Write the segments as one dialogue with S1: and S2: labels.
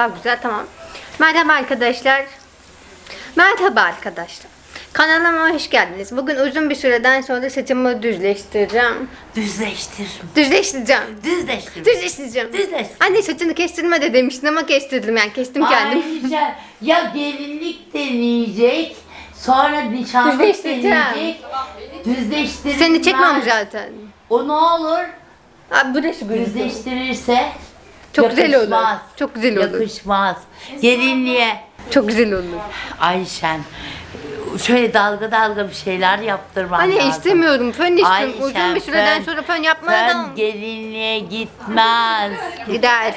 S1: daha güzel tamam. Merhaba arkadaşlar. Merhaba arkadaşlar. Kanalıma hoş geldiniz. Bugün uzun bir süreden sonra saçımı düzleştireceğim.
S2: Düzleştir.
S1: Düzleştireceğim.
S2: Düzleştir.
S1: Düzleştireceğim.
S2: Düzleştir.
S1: Anne saçını kestirme de demiştin ama kestirdim yani kestim kendim.
S2: Ayrıca ya gelinlik deneyecek, sonra nişanlık
S1: Düzleştireceğim.
S2: deneyecek. Düzleştirilmez.
S1: Seni çekmem zaten.
S2: O ne olur?
S1: Abi burası güzel.
S2: Düzleştirirse
S1: Çok güzel olur.
S2: yakışmaz.
S1: Çok güzel olur.
S2: Yakışmaz. Gelinliğe
S1: Çok güzel olur.
S2: Ayşen şöyle dalga dalga bir şeyler yaptırman
S1: Anne
S2: lazım.
S1: istemiyorum. Fön istiyorum.
S2: Ayşen,
S1: Uzun bir süreden
S2: fön-
S1: sonra fön yapmaya
S2: Fön
S1: da
S2: gelinliğe gitmez.
S1: gider.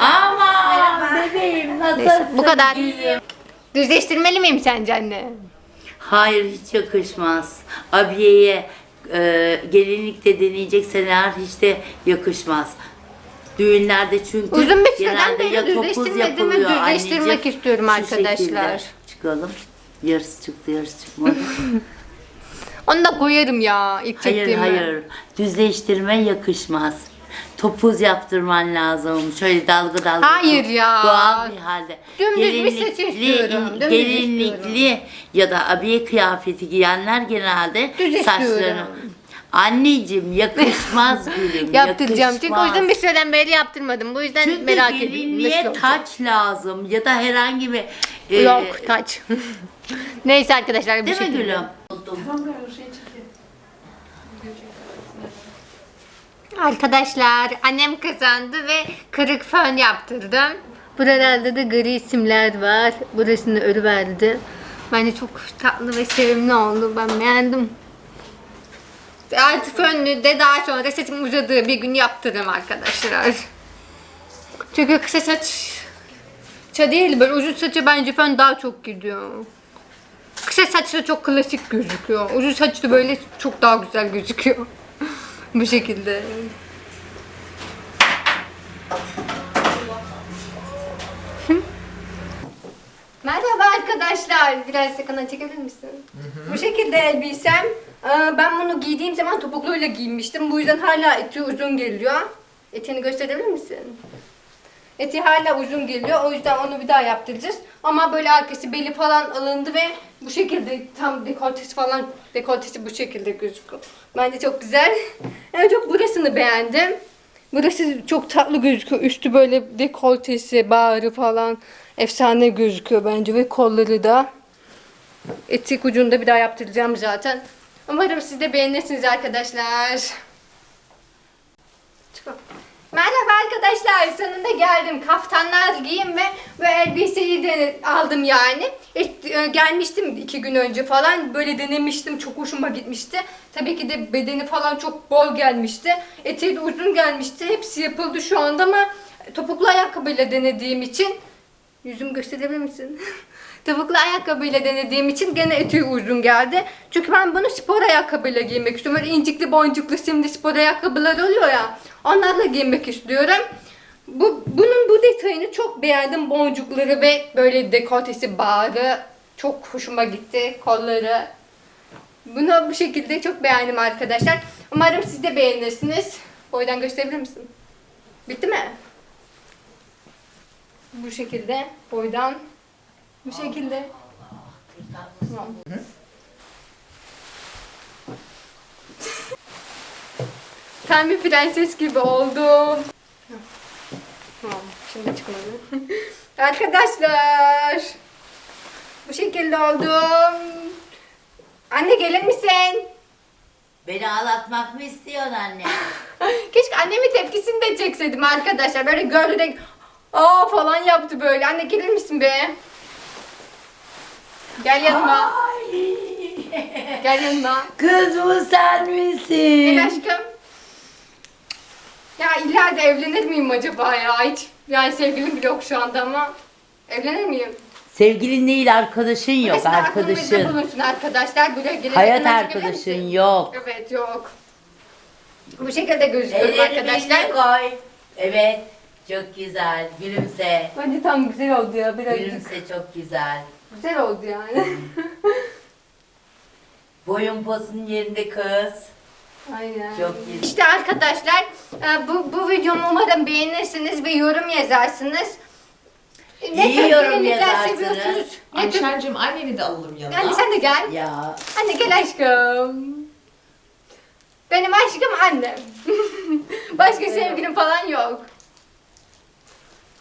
S2: Aman bebeğim nasılsın?
S1: Neyse bu kadar.
S2: gülüm?
S1: Düzleştirmeli miyim sence anne?
S2: Hayır hiç yakışmaz. Abiyeye e, gelinlikte deneyeceksen eğer hiç de yakışmaz. Düğünlerde çünkü
S1: Uzun bir süreden
S2: genelde
S1: beri
S2: ya topuz
S1: düzleştirmedim ve
S2: yapılıyor
S1: düzleştirmek
S2: anneciğim.
S1: istiyorum
S2: Şu
S1: arkadaşlar.
S2: Çıkalım. Yarısı çıktı yarısı çıkmadı.
S1: Onu da koyarım ya ilk
S2: hayır
S1: çektiğime.
S2: hayır düzleştirme yakışmaz. Topuz yaptırman lazım. Şöyle dalga dalga.
S1: Hayır ya.
S2: Doğal bir halde.
S1: Dümdüz bir saç istiyorum, dümdüz
S2: gelinlikli ya da abiye kıyafeti giyenler genelde
S1: Düz
S2: saçlarını. Anneciğim yakışmaz gülüm.
S1: Yaptıracağım çünkü
S2: yakışmaz.
S1: uzun bir süreden beri yaptırmadım. Bu yüzden
S2: Çünkü
S1: merak ediyorum.
S2: gelinliğe
S1: nasıl olacak.
S2: taç lazım ya da herhangi bir e,
S1: Yok taç. Neyse arkadaşlar bu
S2: Değil mi
S1: şekilde.
S2: gülüm?
S1: Arkadaşlar annem kazandı ve kırık fön yaptırdım. Buralarda da gri simler var. Burasını örüverdi. Bence çok tatlı ve sevimli oldu. Ben beğendim. Artık fönlü de daha sonra saçım uzadığı bir gün yaptırırım arkadaşlar. Çünkü kısa saç ça değil böyle uzun saça bence fön daha çok gidiyor. Kısa saçta çok klasik gözüküyor. Uzun saçta böyle çok daha güzel gözüküyor. Bu şekilde. Merhaba arkadaşlar. Biraz yakından çekebilir misin? Bu şekilde elbisem. Ee, Ben bunu giydiğim zaman topukluyla giymiştim. Bu yüzden hala eti uzun geliyor. Etini gösterebilir misin? Eti hala uzun geliyor. O yüzden onu bir daha yaptıracağız. Ama böyle arkası beli falan alındı ve bu şekilde tam dekoltesi falan dekoltesi bu şekilde gözüküyor. Bence çok güzel. En çok burasını beğendim. Burası çok tatlı gözüküyor. Üstü böyle dekoltesi, bağrı falan efsane gözüküyor bence ve kolları da. Etik ucunda bir daha yaptıracağım zaten. Umarım siz de beğenirsiniz arkadaşlar. Merhaba arkadaşlar sonunda geldim. Kaftanlar giyim ve bu elbiseyi de aldım yani. İlk, e, gelmiştim iki gün önce falan. Böyle denemiştim çok hoşuma gitmişti. Tabii ki de bedeni falan çok bol gelmişti. Eteği de uzun gelmişti. Hepsi yapıldı şu anda ama topuklu ayakkabıyla denediğim için yüzümü gösterebilir misin? Topuklu ayakkabıyla denediğim için gene eteği uzun geldi. Çünkü ben bunu spor ayakkabıyla giymek istiyorum. Böyle incikli boncuklu simli spor ayakkabılar oluyor ya. Onlarla giymek istiyorum. Bu, bunun bu detayını çok beğendim. Boncukları ve böyle dekoltesi bağrı çok hoşuma gitti. Kolları. Bunu bu şekilde çok beğendim arkadaşlar. Umarım siz de beğenirsiniz. Boydan gösterebilir misin? Bitti mi? Bu şekilde boydan bu şekilde. Tamam. Tam bir prenses gibi oldum. Tamam, şimdi çıkmadı. Arkadaşlar, bu şekilde oldum. Anne gelir misin?
S2: Beni ağlatmak mı istiyorsun anne?
S1: Keşke annemin tepkisini de çekseydim arkadaşlar. Böyle de aa falan yaptı böyle. Anne gelir misin be? Gel yanıma. Gel yanıma.
S2: Kız bu sen misin?
S1: Gel aşkım. Ya ileride evlenir miyim acaba ya? Hiç yani sevgilim bile yok şu anda ama evlenir miyim?
S2: Sevgilin değil arkadaşın yok
S1: aklınızda
S2: arkadaşın.
S1: bulunsun arkadaşlar. Böyle gelecek
S2: Hayat
S1: hemen çekebilir
S2: arkadaşın
S1: misin?
S2: yok.
S1: Evet yok. Bu şekilde gözüküyorum arkadaşlar.
S2: koy. Evet. Çok güzel. Gülümse.
S1: Bence tam güzel oldu ya birazcık.
S2: Gülümse çok güzel.
S1: Güzel oldu yani.
S2: Boyun posun yerinde kız.
S1: Aynen.
S2: Çok iyi.
S1: İşte arkadaşlar e, bu, bu videomu umarım beğenirsiniz ve yorum yazarsınız. Ne
S2: İyi
S1: tür
S2: yorum yazarsınız.
S1: seviyorsunuz? Ne tür...
S3: Ayşen'cim anneni de alalım yanına.
S1: Anne sen de gel.
S2: Ya
S1: Anne gel aşkım. Benim aşkım annem. Başka sevgilim falan yok.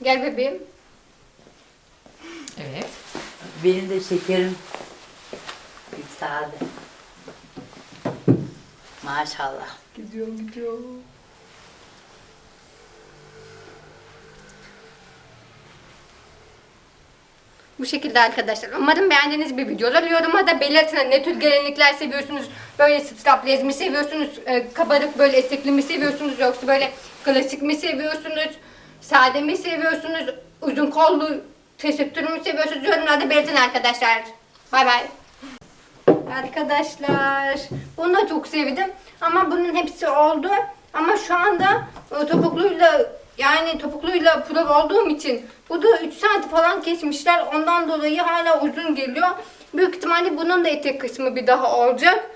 S1: Gel bebeğim.
S3: Evet.
S2: benim de şekerim yükseldi. Maşallah.
S1: Gidiyor gidiyor. Bu şekilde arkadaşlar. Umarım beğendiğiniz bir video olur. Yoruma da belirtin ne tür gelinlikler seviyorsunuz. Böyle strapless mi seviyorsunuz? e, kabarık böyle etekli mi seviyorsunuz? Yoksa böyle klasik mi seviyorsunuz? Sade mi seviyorsunuz? Uzun kollu tesettür mü seviyorsunuz? Yorumlarda belirtin arkadaşlar. Bay bay. Arkadaşlar bunu da çok sevdim ama bunun hepsi oldu ama şu anda e, topukluyla yani topukluyla prova olduğum için bu da 3 saat falan kesmişler ondan dolayı hala uzun geliyor büyük ihtimalle bunun da etek kısmı bir daha olacak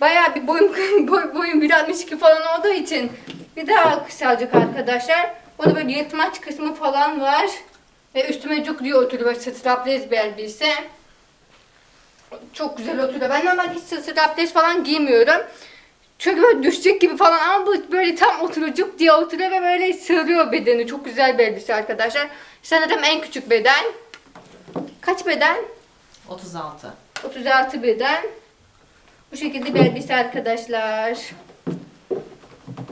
S1: Bayağı bir boyum boy, boyum 1.62 falan olduğu için bir daha kısalacak arkadaşlar. O da böyle yırtmaç kısmı falan var. Ve üstüme cuk diye oturuyor strapless bir elbise. Çok güzel oturuyor. Ben normal hiç strapless falan giymiyorum. Çünkü böyle düşecek gibi falan ama bu böyle tam oturucuk diye oturuyor ve böyle sığırıyor bedeni. Çok güzel bir elbise arkadaşlar. Sanırım en küçük beden. Kaç beden?
S3: 36.
S1: 36 beden. Bu şekilde bir elbise arkadaşlar.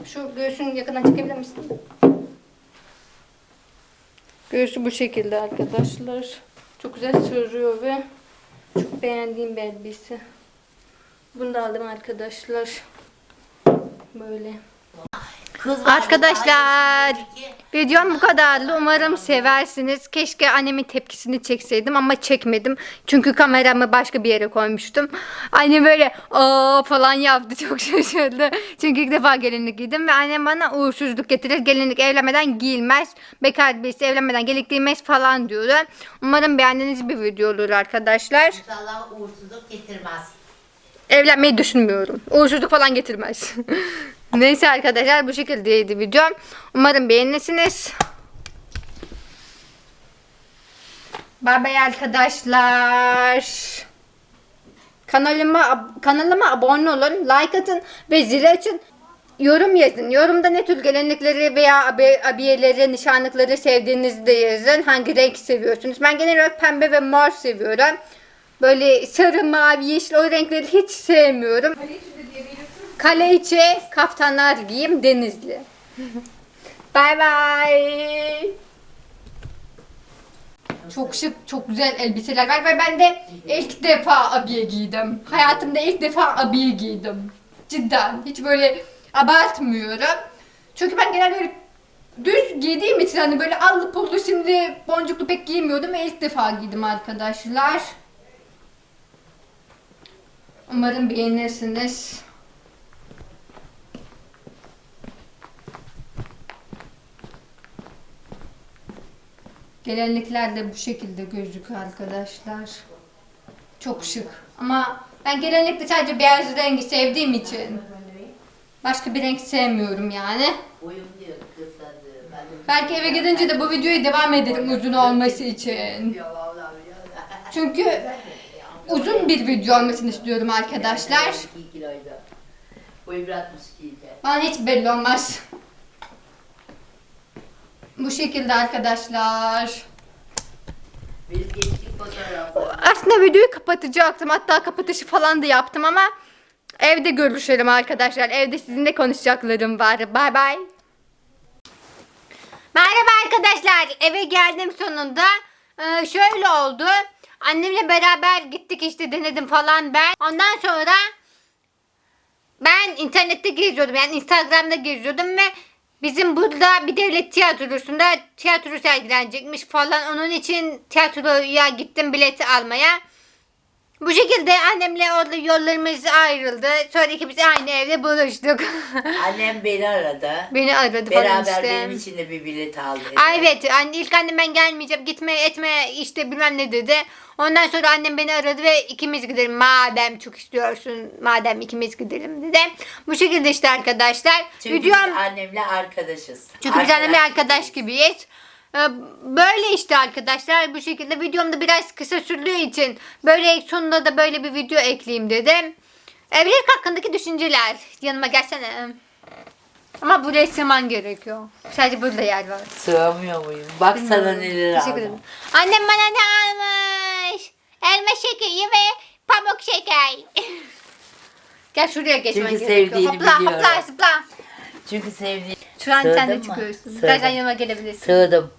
S1: Şu göğsünü yakından çekebilir misin? Göğsü bu şekilde arkadaşlar. Çok güzel sığırıyor ve çok beğendiğim bir elbise. Bunu da aldım arkadaşlar. Böyle.
S2: Kız var,
S1: Arkadaşlar videom bu kadardı. Umarım seversiniz. Keşke annemin tepkisini çekseydim ama çekmedim. Çünkü kameramı başka bir yere koymuştum. Annem böyle aa falan yaptı. Çok şaşırdı. Çünkü ilk defa gelinlik giydim ve annem bana uğursuzluk getirir. Gelinlik evlenmeden giyilmez. Bekar birisi evlenmeden gelinlik giymez falan diyordu. Umarım beğendiğiniz bir video olur arkadaşlar.
S2: İnşallah uğursuzluk getirmez.
S1: Evlenmeyi düşünmüyorum. Uğursuzluk falan getirmez. Neyse arkadaşlar bu şekildeydi videom. Umarım beğenirsiniz. Bay arkadaşlar. Kanalıma kanalıma abone olun, like atın ve zili açın. Yorum yazın. Yorumda ne tür gelenekleri veya abi, abiyeleri, nişanlıkları sevdiğinizi de yazın. Hangi renk seviyorsunuz? Ben genel olarak pembe ve mor seviyorum. Böyle sarı, mavi, yeşil o renkleri hiç sevmiyorum. Kale içi kaftanlar giyeyim denizli. Bay bay. Çok şık, çok güzel elbiseler var ve ben de ilk defa abiye giydim. Hayatımda ilk defa abiye giydim. Cidden. Hiç böyle abartmıyorum. Çünkü ben genelde öyle düz giydiğim için hani böyle allı pullu şimdi boncuklu pek giymiyordum ve ilk defa giydim arkadaşlar. Umarım beğenirsiniz. Gelenlikler de bu şekilde gözüküyor arkadaşlar. Çok şık. Ama ben gelenlikte sadece beyaz rengi sevdiğim için başka bir renk sevmiyorum yani. Belki eve gidince de bu videoyu devam ederim uzun olması için. Çünkü uzun bir video olmasını istiyorum arkadaşlar.
S2: 2 kiloydu. Boyu 1.62 idi.
S1: Bana hiç belli olmaz. Bu şekilde arkadaşlar. Aslında videoyu kapatacaktım. Hatta kapatışı falan da yaptım ama evde görüşelim arkadaşlar. Evde sizinle konuşacaklarım var. Bay bay. Merhaba arkadaşlar. Eve geldim sonunda. Ee, şöyle oldu. Annemle beraber gittik işte denedim falan ben. Ondan sonra ben internette geziyordum. Yani Instagram'da geziyordum ve bizim burada bir devlet tiyatrosunda tiyatro sergilenecekmiş falan. Onun için tiyatroya gittim bileti almaya. Bu şekilde annemle orada yollarımız ayrıldı. Sonra ikimiz aynı evde buluştuk.
S2: Annem beni aradı.
S1: Beni aradı falan
S2: Beraber
S1: işte.
S2: benim için de bir bilet aldı.
S1: Ay evet anne, ilk annem ben gelmeyeceğim gitme etme işte bilmem ne dedi. Ondan sonra annem beni aradı ve ikimiz gidelim madem çok istiyorsun madem ikimiz gidelim dedi. Bu şekilde işte arkadaşlar.
S2: Çünkü
S1: Videom
S2: biz annemle arkadaşız.
S1: çünkü biz annemle
S2: Arkadaş.
S1: arkadaş gibiyiz. Ee, Böyle işte arkadaşlar bu şekilde videomda biraz kısa sürdüğü için böyle sonunda da böyle bir video ekleyeyim dedim. Evlilik hakkındaki düşünceler. Yanıma gelsene. Ama buraya sığman gerekiyor. Sadece burada yer var.
S2: Sığamıyor muyum? Bak sana neler
S1: Teşekkür
S2: aldım.
S1: ederim. Annem bana ne almış? Elma şekeri ve pamuk şeker. Gel şuraya geçmen
S2: Çünkü
S1: gerekiyor. hopla,
S2: biliyorum.
S1: Hopla zıpla.
S2: Çünkü sevdiğim.
S1: Şu an sen de çıkıyorsun. Birazdan yanıma gelebilirsin.
S2: Sığdım.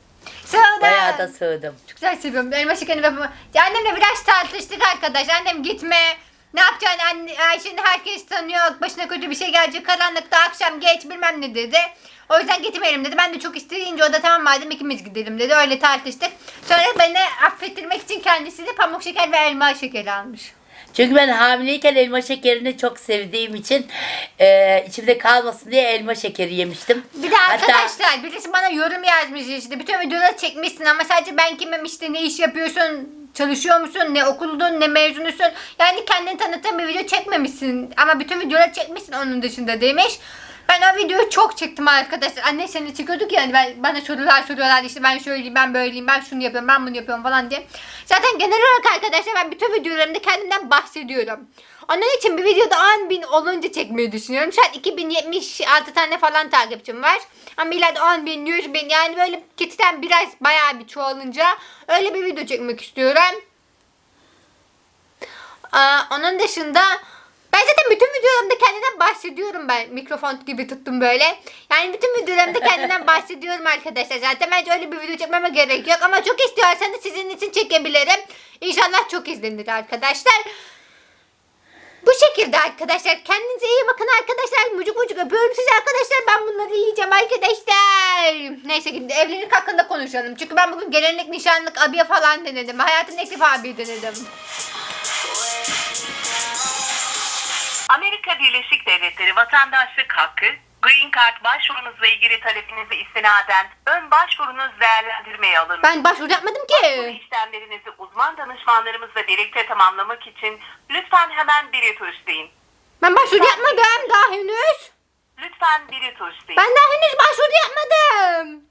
S1: Sığdım.
S2: Bayağı da sığdım.
S1: Çok güzel seviyorum. Elma şekerini ve pamuk. Ya Annemle biraz tartıştık arkadaş. Annem gitme. Ne yapacaksın anne? Ay şimdi herkes tanıyor. Başına kötü bir şey gelecek. Karanlıkta akşam geç bilmem ne dedi. O yüzden gitmeyelim dedi. Ben de çok isteyince o da tamam madem ikimiz gidelim dedi. Öyle tartıştık. Sonra beni affettirmek için kendisi de pamuk şeker ve elma şekeri almış.
S2: Çünkü ben hamileyken elma şekerini çok sevdiğim için e, içimde kalmasın diye elma şekeri yemiştim.
S1: Bir de arkadaşlar birisi bana yorum yazmış işte bütün videoları çekmişsin ama sadece ben kimim işte ne iş yapıyorsun çalışıyor musun ne okuldun ne mezunusun yani kendini tanıtan bir video çekmemişsin ama bütün videoları çekmişsin onun dışında demiş. Ben o videoyu çok çektim arkadaşlar. Anne seni çekiyorduk yani ben, bana sorular soruyorlar işte ben şöyleyim ben böyleyim ben şunu yapıyorum ben bunu yapıyorum falan diye. Zaten genel olarak arkadaşlar ben bütün videolarımda kendimden bahsediyorum. Onun için bir videoda 10 bin olunca çekmeyi düşünüyorum. Şu an 2076 tane falan takipçim var. Ama ileride 10 bin, 100 bin yani böyle kitlen biraz bayağı bir çoğalınca öyle bir video çekmek istiyorum. Aa, onun dışında ben zaten bütün videolarımda kendimden bahsediyorum ben. Mikrofon gibi tuttum böyle. Yani bütün videolarımda kendimden bahsediyorum arkadaşlar. Zaten bence öyle bir video çekmeme gerek yok. Ama çok istiyorsanız sizin için çekebilirim. İnşallah çok izlenir arkadaşlar. Bu şekilde arkadaşlar. Kendinize iyi bakın arkadaşlar. Mucuk mucuk öpüyorum sizi arkadaşlar. Ben bunları yiyeceğim arkadaşlar. Neyse şimdi evlilik hakkında konuşalım. Çünkü ben bugün gelinlik, nişanlık, abiye falan denedim. Hayatımda ilk defa abiye denedim.
S4: Amerika Birleşik Devletleri vatandaşlık hakkı, Green Card başvurunuzla ilgili talebinize istinaden ön başvurunuz değerlendirmeye alınır.
S1: Ben başvuru yapmadım
S4: Başvuru
S1: ki.
S4: işlemlerinizi uzman danışmanlarımızla birlikte tamamlamak için lütfen hemen biri tuşlayın.
S1: Ben başvuru yapmadım daha henüz.
S4: Lütfen biri tuşlayın.
S1: Ben daha henüz başvuru yapmadım.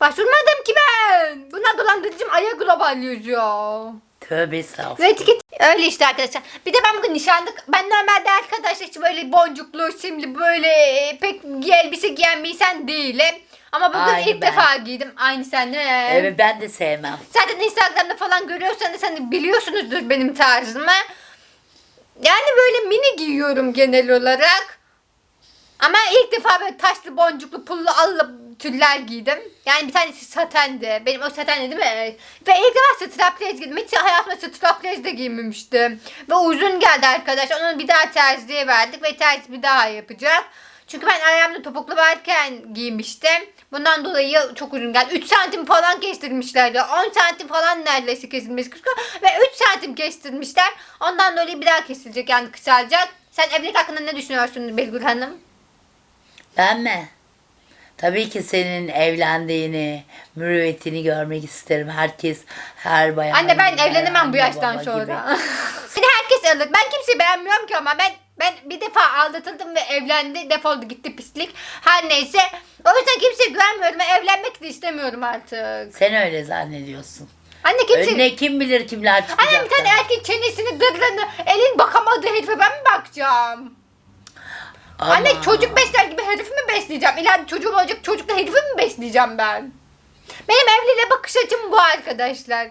S1: Başvurmadım ki ben. Bunlar dolandırıcım Aya Global yazıyor.
S2: Tövbe estağfurullah.
S1: Ve etiket öyle işte arkadaşlar. Bir de ben bugün nişanlık. Ben normalde arkadaşlar hiç böyle boncuklu, simli böyle e, pek elbise giyen bir insan değilim. Ama bugün
S2: Aynı
S1: ilk
S2: ben.
S1: defa giydim. Aynı sen de.
S2: Evet ben de sevmem.
S1: Zaten Instagram'da falan görüyorsanız hani biliyorsunuzdur benim tarzımı. Yani böyle mini giyiyorum genel olarak. Ama ilk defa böyle taşlı boncuklu pullu allı tüller giydim. Yani bir tanesi satendi. Benim o satendi değil mi? Ve ilk defa straplez giydim. Hiç hayatımda straplez de giymemiştim. Ve uzun geldi arkadaş. Onu bir daha terziye verdik ve terzi bir daha yapacak. Çünkü ben ayağımda topuklu varken giymiştim. Bundan dolayı çok uzun geldi. 3 santim falan kestirmişlerdi. 10 santim falan neredeyse kesilmiş. Ve 3 santim kestirmişler. Ondan dolayı bir daha kesilecek yani kısalacak. Sen evlilik hakkında ne düşünüyorsun Belgül Hanım?
S2: Ben mi? Tabii ki senin evlendiğini, mürüvvetini görmek isterim. Herkes, her bayan.
S1: Anne ben evlenemem bu yaştan sonra. Seni herkes alır. Ben kimseyi beğenmiyorum ki ama ben ben bir defa aldatıldım ve evlendi. Defoldu gitti pislik. Her neyse. O yüzden kimseye güvenmiyorum ve evlenmek de istemiyorum artık.
S2: Sen öyle zannediyorsun.
S1: Anne kimse...
S2: Önüne kim bilir kimler çıkacak.
S1: Anne bir tane erkek çenesini dırlarını elin bakamadığı herife ben mi bakacağım?
S2: Ama-
S1: Anne çocuk besler gibi herifi mi besleyeceğim? İleride çocuğum olacak çocukla herifi mi besleyeceğim ben? Benim evliliğe bakış açım bu arkadaşlar.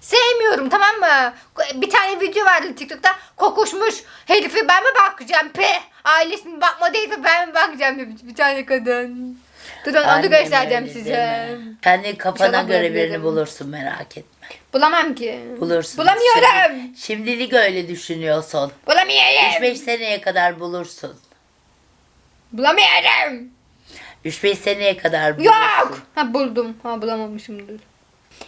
S1: Sevmiyorum tamam mı? Bir tane video vardı TikTok'ta. Kokuşmuş herifi ben mi bakacağım? Pe ailesinin bakmadığı herife ben mi bakacağım? Bir, bir tane kadın. Dur onu, göstereceğim size.
S2: Kendi kafana göre birini bulursun merak etme.
S1: Bulamam ki.
S2: Bulursun.
S1: Bulamıyorum.
S2: Şimdi- şimdilik öyle düşünüyorsun.
S1: Bulamıyorum.
S2: 3-5 seneye kadar bulursun.
S1: Bulamıyorum.
S2: 3-5 seneye kadar bulursun.
S1: Yok. Ha buldum. Ha bulamamışımdır.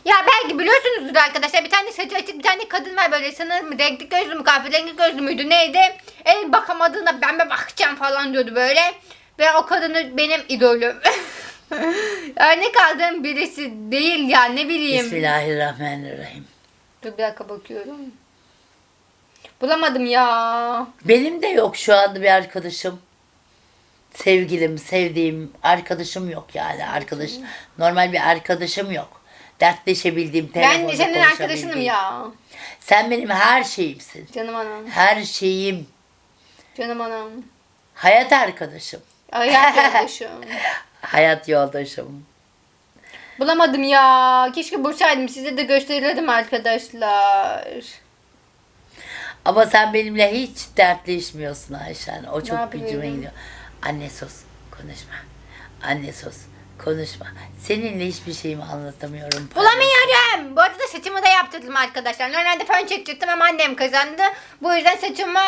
S1: Ya belki biliyorsunuzdur arkadaşlar bir tane saçı açık bir tane kadın var böyle sanırım renkli gözlü mü kahverengi gözlü müydü neydi? En bakamadığına ben mi bakacağım falan diyordu böyle. Ve o kadını benim idolüm. Örnek aldığım birisi değil ya ne bileyim.
S2: Bismillahirrahmanirrahim.
S1: Dur bir dakika bakıyorum. Bulamadım ya.
S2: Benim de yok şu anda bir arkadaşım. Sevgilim, sevdiğim arkadaşım yok yani. Arkadaş, normal bir arkadaşım yok. Dertleşebildiğim,
S1: Ben
S2: telefonda
S1: de senin arkadaşınım
S2: konuşabildiğim.
S1: ya.
S2: Sen benim her şeyimsin.
S1: Canım anam.
S2: Her şeyim.
S1: Canım anam.
S2: Hayat arkadaşım.
S1: Hayat yoldaşım.
S2: Hayat yoldaşım.
S1: Bulamadım ya. Keşke bulsaydım. Size de gösterirdim arkadaşlar.
S2: Ama sen benimle hiç dertleşmiyorsun Ayşen. O çok gücüme gidiyor. Anne sus, konuşma. Anne sus, konuşma. Seninle hiçbir şeyimi anlatamıyorum.
S1: Bulamıyorum. Bu arada saçımı da yaptırdım arkadaşlar. Normalde fön çekecektim ama annem kazandı. Bu yüzden saçımı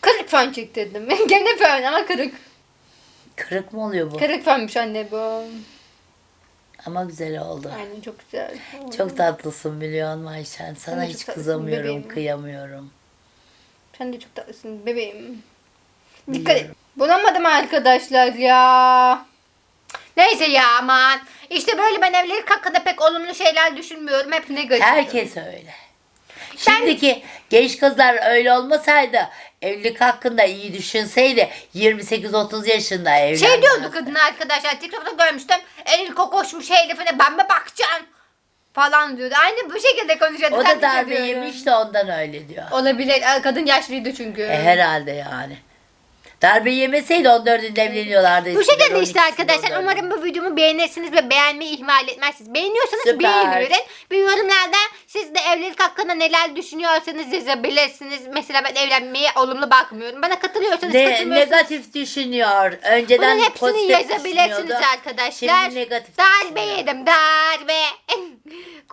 S1: kırık fön çektirdim. Gene fön ama kırık.
S2: Kırık mı oluyor bu?
S1: Kırık fönmüş anne bu.
S2: Ama güzel oldu.
S1: Aynen çok güzel.
S2: Çok tatlısın biliyor musun Ayşen? Sana
S1: Sen de
S2: hiç
S1: çok tatlısın
S2: kızamıyorum,
S1: bebeğim.
S2: kıyamıyorum.
S1: Sen de çok tatlısın bebeğim. Dikkat et. Bulamadım arkadaşlar ya. Neyse ya aman. İşte böyle ben evlilik hakkında pek olumlu şeyler düşünmüyorum. Hep negatif.
S2: Herkes öyle. Şimdiki genç kızlar öyle olmasaydı, evlilik hakkında iyi düşünseydi 28-30 yaşında evlenmez.
S1: Şey diyordu kadın arkadaşlar TikTok'ta görmüştüm. Elil kokoşmuş herifine ben mi bakacağım? Falan diyordu. Aynı bu şekilde konuşuyordu.
S2: O da darbe yemiş de ondan öyle diyor.
S1: Olabilir. Kadın yaşlıydı çünkü.
S2: E, herhalde yani. Darbe yemeseydi 14'ünde evleniyorlardı.
S1: Bu şekilde işte
S2: 12'sinde,
S1: arkadaşlar.
S2: 14'ünde.
S1: Umarım bu videomu beğenirsiniz ve beğenmeyi ihmal etmezsiniz. Beğeniyorsanız
S2: Süper.
S1: beğeni verin. Bir yorumlarda siz de evlilik hakkında neler düşünüyorsanız yazabilirsiniz. Mesela ben evlenmeye olumlu bakmıyorum. Bana katılıyorsanız
S2: Ne,
S1: katılmıyorsanız.
S2: negatif düşünüyor. Önceden
S1: Bunun hepsini
S2: pozitif
S1: yazabilirsiniz
S2: düşünüyordu.
S1: arkadaşlar.
S2: Şimdi negatif
S1: Darbe
S2: düşünüyor.
S1: yedim darbe.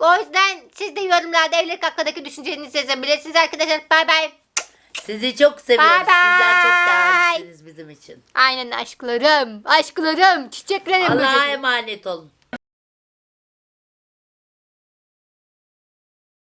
S1: o yüzden siz de yorumlarda evlilik hakkındaki düşüncelerinizi yazabilirsiniz arkadaşlar. Bay bay.
S2: Sizi çok seviyoruz.
S1: Bye
S2: Sizler çok
S1: bye.
S2: değerlisiniz bizim için.
S1: Aynen aşklarım. Aşklarım. Çiçeklerim.
S2: Allah'a
S1: böceklerim.
S2: emanet olun.